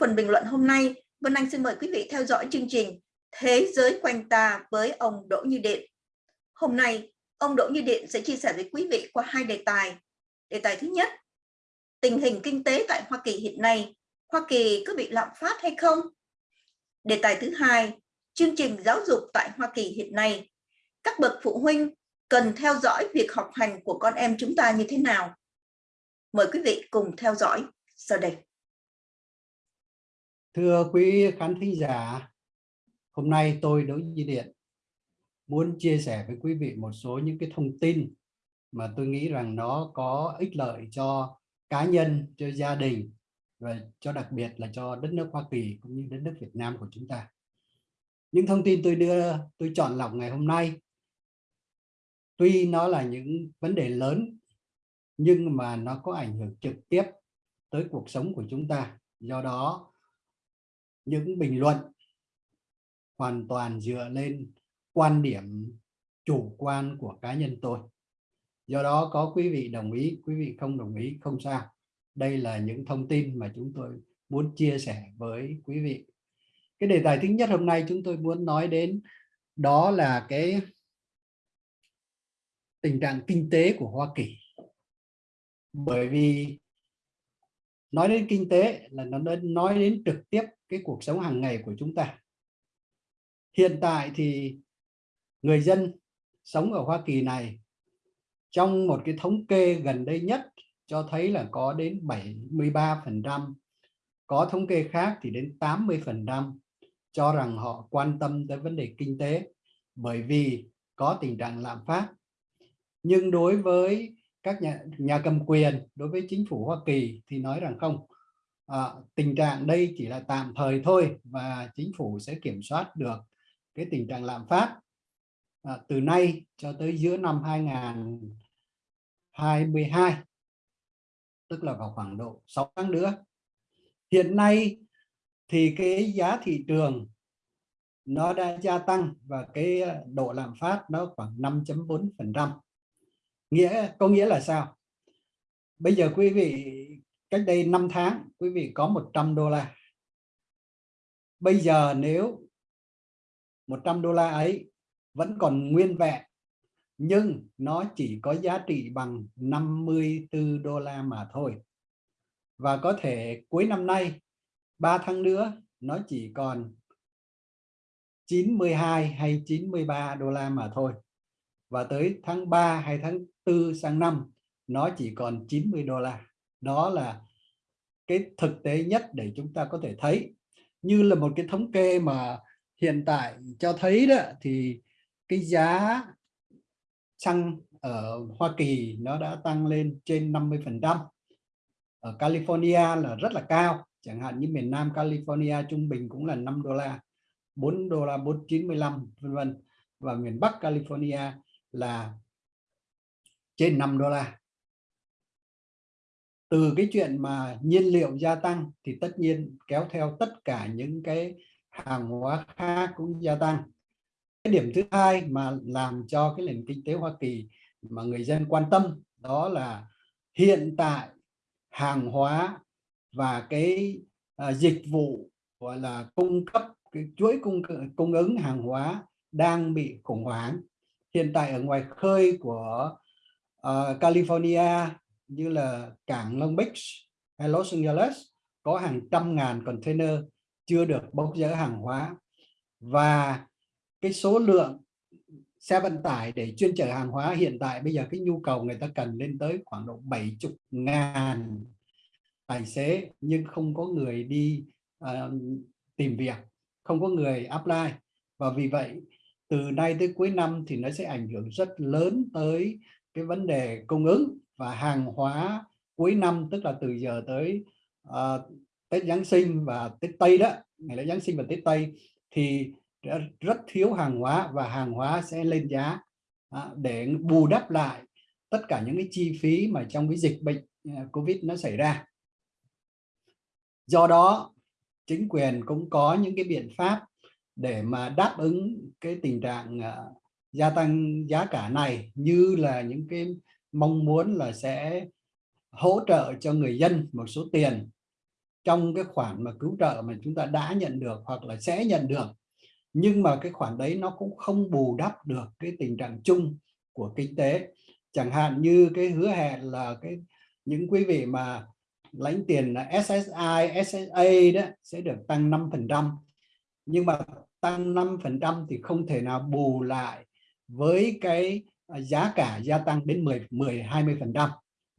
phần bình luận hôm nay, Vân Anh xin mời quý vị theo dõi chương trình Thế giới quanh ta với ông Đỗ Như Điện. Hôm nay, ông Đỗ Như Điện sẽ chia sẻ với quý vị qua hai đề tài. Đề tài thứ nhất, tình hình kinh tế tại Hoa Kỳ hiện nay, Hoa Kỳ có bị lạm phát hay không? Đề tài thứ hai, chương trình giáo dục tại Hoa Kỳ hiện nay, các bậc phụ huynh cần theo dõi việc học hành của con em chúng ta như thế nào? Mời quý vị cùng theo dõi sau đây. Thưa quý khán thính giả, hôm nay tôi Đỗ Duy Điện muốn chia sẻ với quý vị một số những cái thông tin mà tôi nghĩ rằng nó có ích lợi cho cá nhân, cho gia đình và cho đặc biệt là cho đất nước Hoa Kỳ cũng như đất nước Việt Nam của chúng ta. Những thông tin tôi đưa, tôi chọn lọc ngày hôm nay, tuy nó là những vấn đề lớn nhưng mà nó có ảnh hưởng trực tiếp tới cuộc sống của chúng ta. Do đó, những bình luận hoàn toàn dựa lên quan điểm chủ quan của cá nhân tôi. Do đó có quý vị đồng ý, quý vị không đồng ý không sao. Đây là những thông tin mà chúng tôi muốn chia sẻ với quý vị. Cái đề tài thứ nhất hôm nay chúng tôi muốn nói đến đó là cái tình trạng kinh tế của Hoa Kỳ bởi vì nói đến kinh tế là nó nói đến trực tiếp cái cuộc sống hàng ngày của chúng ta. Hiện tại thì người dân sống ở Hoa Kỳ này, trong một cái thống kê gần đây nhất cho thấy là có đến 73 phần trăm, có thống kê khác thì đến 80 phần trăm cho rằng họ quan tâm tới vấn đề kinh tế bởi vì có tình trạng lạm phát. Nhưng đối với các nhà, nhà cầm quyền đối với chính phủ Hoa Kỳ thì nói rằng không. À, tình trạng đây chỉ là tạm thời thôi và chính phủ sẽ kiểm soát được cái tình trạng lạm phát à, từ nay cho tới giữa năm 2022 tức là vào khoảng độ 6 tháng nữa. Hiện nay thì cái giá thị trường nó đã gia tăng và cái à, độ lạm phát nó khoảng 5.4 phần trăm nghĩa, có nghĩa là sao? Bây giờ quý vị, cách đây 5 tháng, quý vị có 100 đô la. Bây giờ nếu 100 đô la ấy vẫn còn nguyên vẹn, nhưng nó chỉ có giá trị bằng 54 đô la mà thôi. Và có thể cuối năm nay 3 tháng nữa, nó chỉ còn 92 hay 93 đô la mà thôi và tới tháng 3 hay tháng 4 sang năm, nó chỉ còn 90 đô la. Đó là cái thực tế nhất để chúng ta có thể thấy. Như là một cái thống kê mà hiện tại cho thấy đó, thì cái giá xăng ở Hoa Kỳ nó đã tăng lên trên 50 phần trăm. Ở California là rất là cao, chẳng hạn như miền Nam California trung bình cũng là 5 đô la 4 đô la 495 vân vân. Và miền Bắc California là trên 5 đô la. Từ cái chuyện mà nhiên liệu gia tăng thì tất nhiên kéo theo tất cả những cái hàng hóa khác cũng gia tăng. Cái điểm thứ hai mà làm cho cái nền kinh tế Hoa Kỳ mà người dân quan tâm đó là hiện tại hàng hóa và cái à, dịch vụ gọi là cung cấp cái chuỗi cung cung ứng hàng hóa đang bị khủng hoảng hiện tại ở ngoài khơi của uh, California như là cảng Long Beach hay Los Angeles có hàng trăm ngàn container chưa được bốc dỡ hàng hóa. Và cái số lượng xe vận tải để chuyên chở hàng hóa hiện tại bây giờ cái nhu cầu người ta cần lên tới khoảng độ 70 ngàn tài xế nhưng không có người đi uh, tìm việc không có người apply. Và vì vậy từ nay tới cuối năm thì nó sẽ ảnh hưởng rất lớn tới cái vấn đề cung ứng và hàng hóa cuối năm tức là từ giờ tới uh, Tết Giáng sinh và Tết Tây đó ngày lễ Giáng sinh và Tết Tây thì rất thiếu hàng hóa và hàng hóa sẽ lên giá uh, để bù đắp lại tất cả những cái chi phí mà trong cái dịch bệnh à, Covid nó xảy ra. Do đó chính quyền cũng có những cái biện pháp để mà đáp ứng cái tình trạng à, gia tăng giá cả này như là những cái mong muốn là sẽ hỗ trợ cho người dân một số tiền trong cái khoản mà cứu trợ mà chúng ta đã nhận được hoặc là sẽ nhận được. Nhưng mà cái khoản đấy nó cũng không bù đắp được cái tình trạng chung của kinh tế. Chẳng hạn như cái hứa hẹn là cái những quý vị mà lãnh tiền là SSI, SSA đó sẽ được tăng 5% nhưng mà tăng 5% thì không thể nào bù lại với cái à, giá cả gia tăng đến 10 10 20%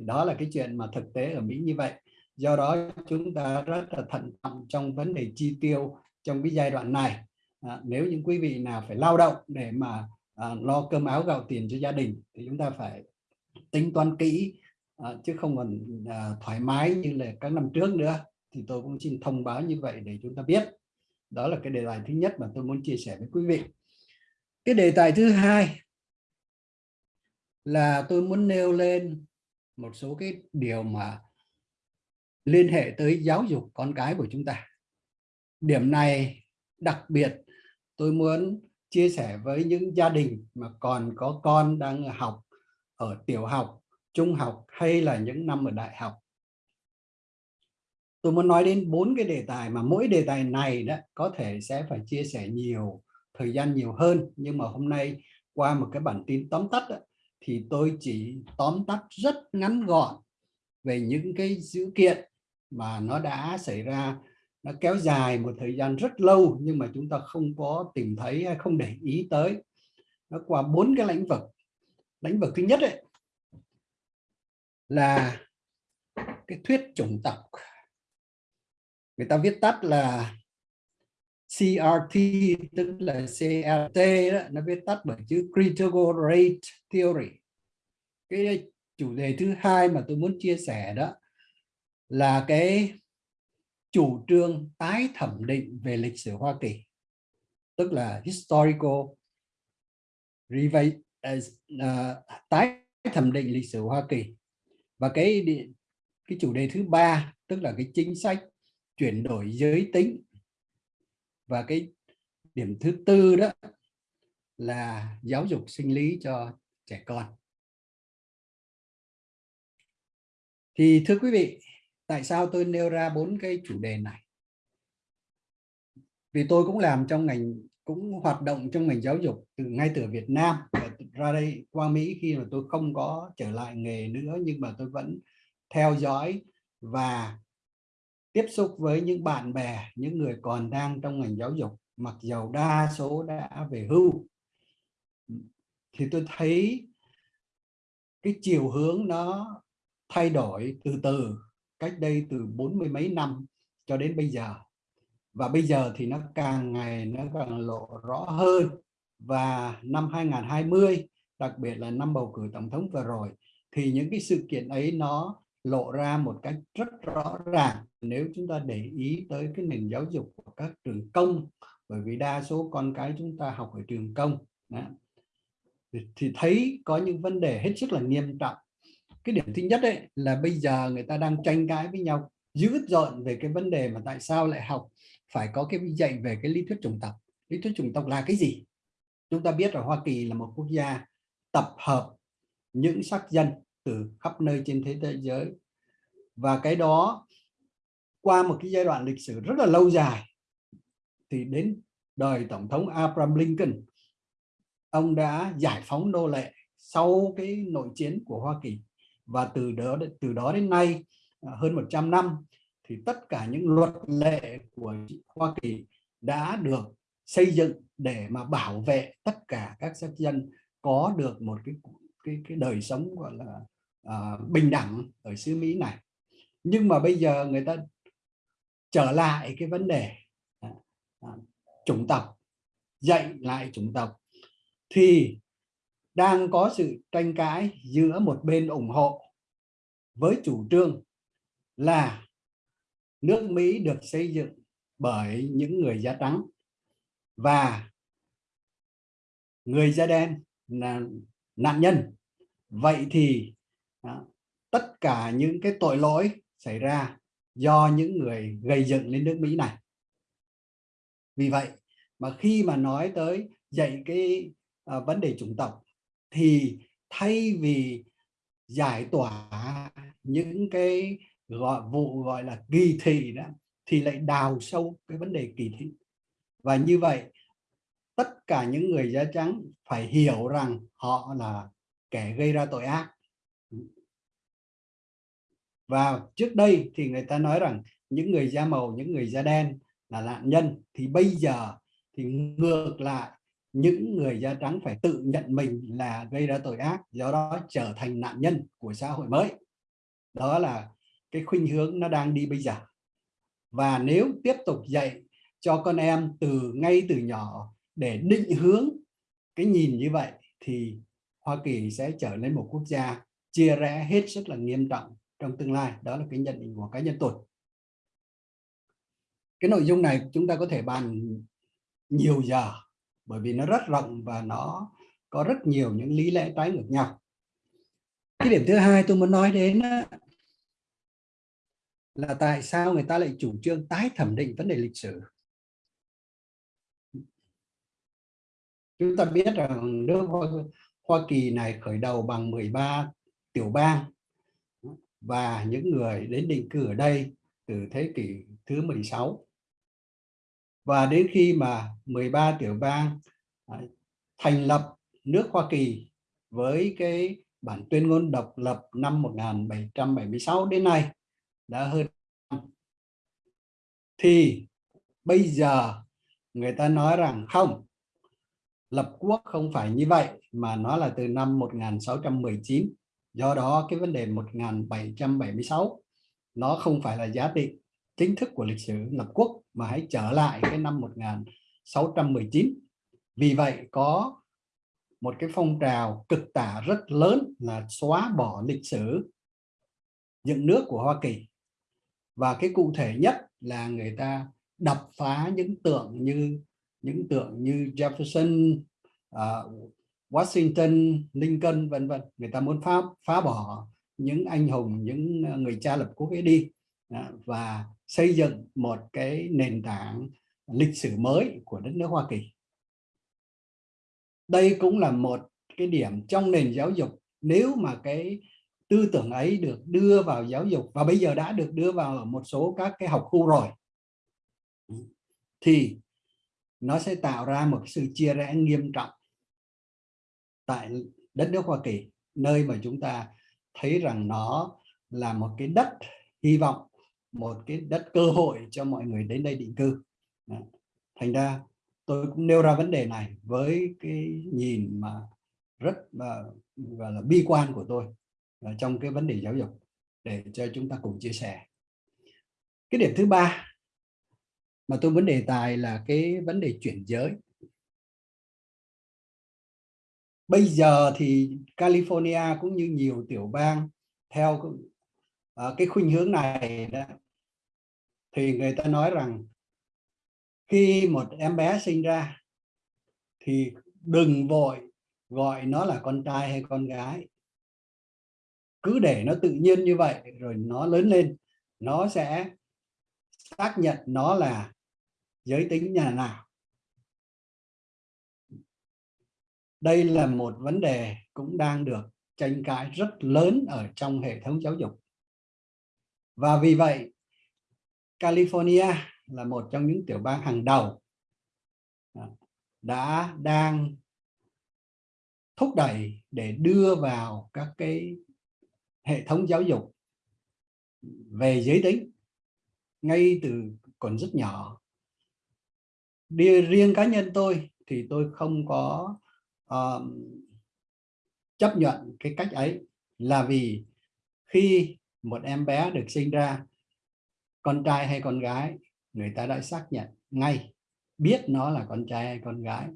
đó là cái chuyện mà thực tế ở Mỹ như vậy. Do đó chúng ta rất là thận trọng trong vấn đề chi tiêu trong cái giai đoạn này. À, nếu những quý vị nào phải lao động để mà à, lo cơm áo gạo tiền cho gia đình thì chúng ta phải tính toán kỹ à, chứ không còn à, thoải mái như là các năm trước nữa. Thì tôi cũng xin thông báo như vậy để chúng ta biết đó là cái đề tài thứ nhất mà tôi muốn chia sẻ với quý vị. Cái đề tài thứ hai là tôi muốn nêu lên một số cái điều mà liên hệ tới giáo dục con cái của chúng ta. Điểm này đặc biệt tôi muốn chia sẻ với những gia đình mà còn có con đang học ở tiểu học, trung học hay là những năm ở đại học tôi muốn nói đến bốn cái đề tài mà mỗi đề tài này đó có thể sẽ phải chia sẻ nhiều thời gian nhiều hơn. Nhưng mà hôm nay qua một cái bản tin tóm tắt đó, thì tôi chỉ tóm tắt rất ngắn gọn về những cái dữ kiện mà nó đã xảy ra. Nó kéo dài một thời gian rất lâu nhưng mà chúng ta không có tìm thấy hay không để ý tới. Nó qua bốn cái lĩnh vực. Lĩnh vực thứ nhất ấy, là cái thuyết chủng tộc người ta viết tắt là CRT tức là CRT đó, nó viết tắt bởi chữ Critical Rate Theory. Cái chủ đề thứ hai mà tôi muốn chia sẻ đó là cái chủ trương tái thẩm định về lịch sử Hoa Kỳ tức là historical revise, uh, à, tái thẩm định lịch sử Hoa Kỳ. Và cái cái chủ đề thứ ba tức là cái chính sách chuyển đổi giới tính. Và cái điểm thứ tư đó là giáo dục sinh lý cho trẻ con. Thì thưa quý vị, tại sao tôi nêu ra bốn cái chủ đề này? Vì tôi cũng làm trong ngành, cũng hoạt động trong ngành giáo dục từ ngay từ Việt Nam ra đây qua Mỹ khi mà tôi không có trở lại nghề nữa, nhưng mà tôi vẫn theo dõi và tiếp xúc với những bạn bè, những người còn đang trong ngành giáo dục, mặc dầu đa số đã về hưu. Thì tôi thấy cái chiều hướng nó thay đổi từ từ, cách đây từ bốn mươi mấy năm cho đến bây giờ. Và bây giờ thì nó càng ngày nó càng lộ rõ hơn. Và năm 2020 đặc biệt là năm bầu cử tổng thống vừa rồi, thì những cái sự kiện ấy nó lộ ra một cách rất rõ ràng. Nếu chúng ta để ý tới cái nền giáo dục của các trường công, bởi vì đa số con cái chúng ta học ở trường công, đó. thì thấy có những vấn đề hết sức là nghiêm trọng. Cái điểm thứ nhất đấy là bây giờ người ta đang tranh cãi với nhau, dữ dọn về cái vấn đề mà tại sao lại học, phải có cái dạy về cái lý thuyết chủng tộc. Lý thuyết chủng tộc là cái gì? Chúng ta biết là Hoa Kỳ là một quốc gia tập hợp những sắc dân từ khắp nơi trên thế giới và cái đó qua một cái giai đoạn lịch sử rất là lâu dài thì đến đời tổng thống Abraham Lincoln ông đã giải phóng nô lệ sau cái nội chiến của Hoa Kỳ. Và từ đó từ đó đến nay à, hơn 100 năm thì tất cả những luật lệ của Hoa Kỳ đã được xây dựng để mà bảo vệ tất cả các sắc dân có được một cái cái cái đời sống gọi là uh, bình đẳng ở xứ Mỹ này nhưng mà bây giờ người ta trở lại cái vấn đề à, à, chủng tộc dạy lại chủng tộc thì đang có sự tranh cãi giữa một bên ủng hộ với chủ trương là nước Mỹ được xây dựng bởi những người da trắng và người da đen là nạn nhân. Vậy thì đó, tất cả những cái tội lỗi xảy ra do những người gây dựng lên nước Mỹ này. Vì vậy mà khi mà nói tới dạy cái à, vấn đề chủng tộc thì thay vì giải tỏa những cái gọi vụ gọi là kỳ thị đó thì lại đào sâu cái vấn đề kỳ thị. Và như vậy tất cả những người da trắng phải hiểu rằng họ là kẻ gây ra tội ác và trước đây thì người ta nói rằng những người da màu, những người da đen là nạn nhân. Thì bây giờ thì ngược lại, những người da trắng phải tự nhận mình là gây ra tội ác, do đó trở thành nạn nhân của xã hội mới. Đó là cái khuynh hướng nó đang đi bây giờ. Và nếu tiếp tục dạy cho con em từ ngay từ nhỏ để định hướng cái nhìn như vậy, thì Hoa Kỳ sẽ trở nên một quốc gia chia rẽ hết sức là nghiêm trọng trong tương lai đó là cái nhận định của cá nhân tôi. Cái nội dung này chúng ta có thể bàn nhiều giờ bởi vì nó rất rộng và nó có rất nhiều những lý lẽ trái ngược nhau. Cái điểm thứ hai tôi muốn nói đến là tại sao người ta lại chủ trương tái thẩm định vấn đề lịch sử? Chúng ta biết rằng nước Hoa, Hoa Kỳ này khởi đầu bằng 13 tiểu bang và những người đến định cư ở đây từ thế kỷ thứ 16 và đến khi mà 13 tiểu bang à, thành lập nước Hoa Kỳ với cái bản tuyên ngôn độc lập năm 1776 đến nay đã hơn thì bây giờ người ta nói rằng không, lập quốc không phải như vậy mà nó là từ năm 1619 do đó cái vấn đề 1776 nó không phải là giá trị chính thức của lịch sử lập quốc mà hãy trở lại cái năm 1619 vì vậy có một cái phong trào cực tả rất lớn là xóa bỏ lịch sử dựng nước của Hoa Kỳ. Và cái cụ thể nhất là người ta đập phá những tượng như những tượng như Jefferson, uh, Washington, Lincoln vân vân. Người ta muốn phá phá bỏ những anh hùng những ờ, người cha lập quốc ấy đi. Và xây dựng một cái nền tảng lịch sử mới của đất nước Hoa Kỳ. Đây cũng là một cái điểm trong nền giáo dục. Nếu mà cái tư tưởng ấy được đưa vào giáo dục và bây giờ đã được đưa vào ở một số các cái học khu rồi thì nó sẽ tạo ra một sự chia rẽ nghiêm trọng tại đất nước Hoa Kỳ nơi mà chúng ta thấy rằng nó là một cái đất hy vọng một cái đất cơ hội cho mọi người đến đây định cư. Thành ra tôi cũng nêu ra vấn đề này với cái nhìn mà rất là, gọi là bi quan của tôi à, trong cái vấn đề giáo dục để cho chúng ta cùng chia sẻ. Cái điểm thứ ba mà tôi muốn đề tài là cái vấn đề chuyển giới bây giờ thì California cũng như nhiều tiểu bang theo uh, cái khuynh hướng này đó thì người ta nói rằng khi một em bé sinh ra thì đừng vội gọi nó là con trai hay con gái. Cứ để nó tự nhiên như vậy rồi nó lớn lên nó sẽ xác nhận nó là giới tính nhà nào. Đây là một vấn đề cũng đang được tranh cãi rất lớn ở trong hệ thống giáo dục. Và vì vậy, California là một trong những tiểu bang hàng đầu à, đã đang thúc đẩy để đưa vào các cái hệ thống giáo dục về giới tính ngay từ còn rất nhỏ. Đi, riêng cá nhân tôi thì tôi không có uh, chấp nhận cái cách ấy là vì khi một em bé được sinh ra con trai hay con gái người ta đã xác nhận ngay biết nó là con trai hay con gái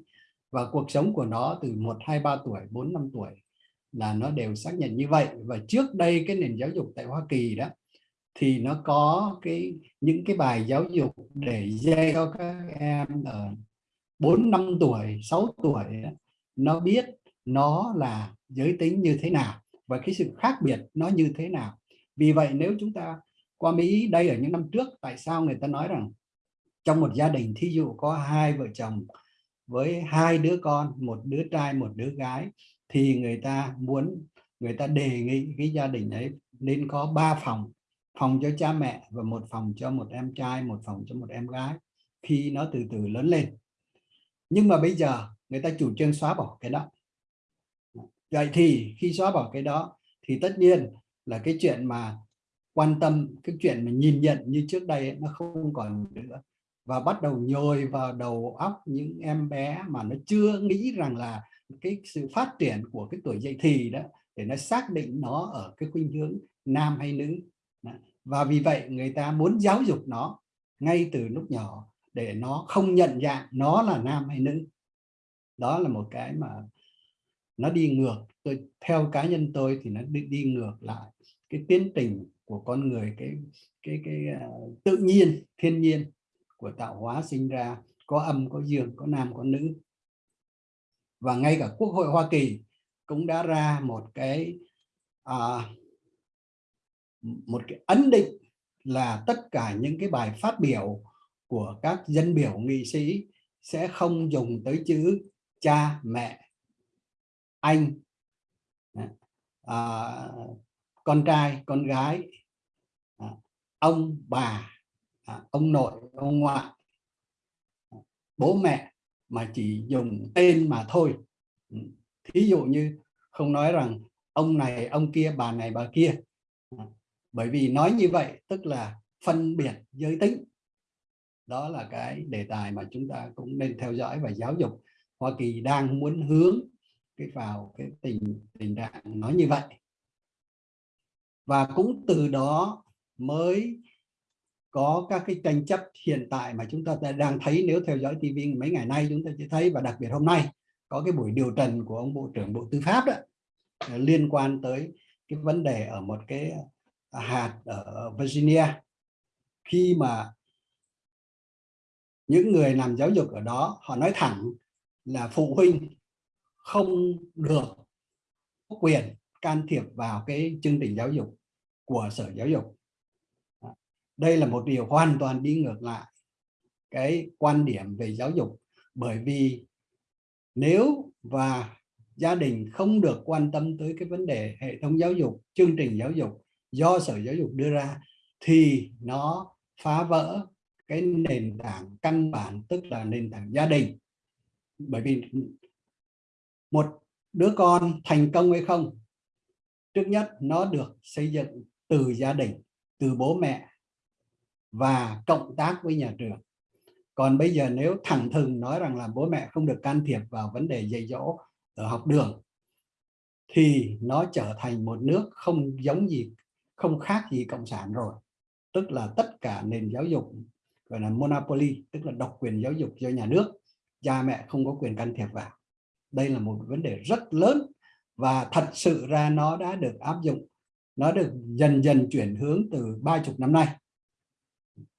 và cuộc sống của nó từ 1, 2, 3 tuổi, 4, 5 tuổi là nó đều xác nhận như vậy. Và trước đây cái nền giáo dục tại Hoa Kỳ đó thì nó có cái những cái bài giáo dục để dạy cho các em ở 4 5 tuổi 6 tuổi đó, nó biết nó là giới tính như thế nào và cái sự khác biệt nó như thế nào. Vì vậy nếu chúng ta qua Mỹ đây ở những năm trước, tại sao người ta nói rằng trong một gia đình thí dụ có hai vợ chồng với hai đứa con, một đứa trai, một đứa gái, thì người ta muốn, người ta đề nghị cái gia đình ấy nên có ba phòng phòng cho cha mẹ và một phòng cho một em trai, một phòng cho một em gái, khi nó từ từ lớn lên. Nhưng mà bây giờ người ta chủ trương xóa bỏ cái đó. Vậy thì khi xóa bỏ cái đó, thì tất nhiên là cái chuyện mà quan tâm, cái chuyện mà nhìn nhận như trước đây nó không còn nữa. Và bắt đầu nhồi vào đầu óc những em bé mà nó chưa nghĩ rằng là cái sự phát triển của cái tuổi dậy thì đó, để nó xác định nó ở cái khuynh hướng nam hay nữ. Và vì vậy người ta muốn giáo dục nó ngay từ lúc nhỏ, để nó không nhận dạng nó là nam hay nữ đó là một cái mà nó đi ngược. Tôi theo cá nhân tôi thì nó đi, đi ngược lại cái tiến trình của con người cái cái cái uh, tự nhiên thiên nhiên của tạo hóa sinh ra có âm có dương có nam có nữ. Và ngay cả quốc hội Hoa Kỳ cũng đã ra một cái à, một cái ấn định là tất cả những cái bài phát biểu của các dân biểu nghị sĩ sẽ không dùng tới chữ cha mẹ anh à, à, con trai con gái à, ông bà à, ông nội ông ngoại à, bố mẹ mà chỉ dùng tên mà thôi. Ừ, thí dụ như không nói rằng ông này ông kia bà này bà kia. À, bởi vì nói như vậy tức là phân biệt giới tính. Đó là cái đề tài mà chúng ta cũng nên theo dõi và giáo dục. Hoa Kỳ đang muốn hướng cái vào cái tình tình trạng nói như vậy. Và cũng từ đó mới có các cái tranh chấp hiện tại mà chúng ta đang thấy nếu theo dõi TV mấy ngày nay chúng ta sẽ thấy và đặc biệt hôm nay có cái buổi điều trần của ông Bộ trưởng Bộ Tư pháp đó à, liên quan tới cái vấn đề ở một cái à, hạt ở Virginia. Khi mà những người làm giáo dục ở đó họ nói thẳng là phụ huynh không được có quyền can thiệp vào cái chương trình giáo dục của sở giáo dục. Đây là một điều hoàn toàn đi ngược lại cái quan điểm về giáo dục, bởi vì nếu và gia đình không được quan tâm tới cái vấn đề hệ thống giáo dục, chương trình giáo dục do sở giáo dục đưa ra, thì nó phá vỡ cái nền tảng căn bản, tức là nền tảng gia đình bởi vì một đứa con thành công hay không, trước nhất nó được xây dựng từ gia đình, từ bố mẹ và cộng tác với nhà trường. Còn bây giờ nếu thẳng thừng nói rằng là bố mẹ không được can thiệp vào vấn đề dạy dỗ ở học đường, thì nó trở thành một nước không giống gì, không khác gì cộng sản rồi. Tức là tất cả nền giáo dục gọi là monopoly, tức là độc quyền giáo dục do nhà nước cha mẹ không có quyền can thiệp vào. Đây là một vấn đề rất lớn và thật sự ra nó đã được áp dụng, nó được dần dần chuyển hướng từ ba chục năm nay.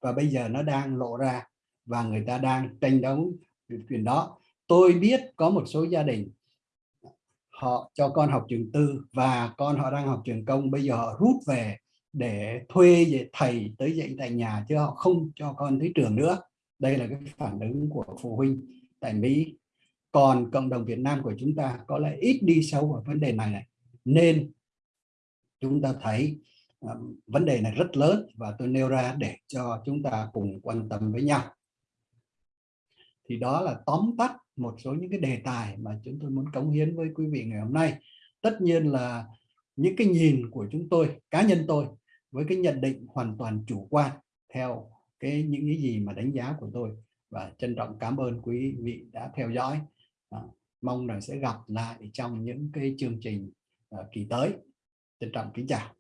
Và bây giờ nó đang lộ ra và người ta đang tranh đấu quyền đó. Tôi biết có một số gia đình, họ cho con học trường tư và con họ đang học trường công, bây giờ họ rút về để thuê thầy tới dạy tại nhà chứ họ không cho con tới trường nữa. Đây là cái phản ứng của phụ huynh tại Mỹ. Còn cộng đồng Việt Nam của chúng ta có lẽ ít đi sâu vào vấn đề này này. Nên chúng ta thấy um, vấn đề này rất lớn và tôi nêu ra để cho chúng ta cùng quan tâm với nhau. Thì đó là tóm tắt một số những cái đề tài mà chúng tôi muốn cống hiến với quý vị ngày hôm nay. Tất nhiên là những cái nhìn của chúng tôi cá nhân tôi với cái nhận định hoàn toàn chủ quan theo cái những cái gì mà đánh giá của tôi và trân trọng cảm ơn quý vị đã theo dõi. À, mong rằng sẽ gặp lại trong những cái chương trình à, kỳ tới. Trân trọng kính chào.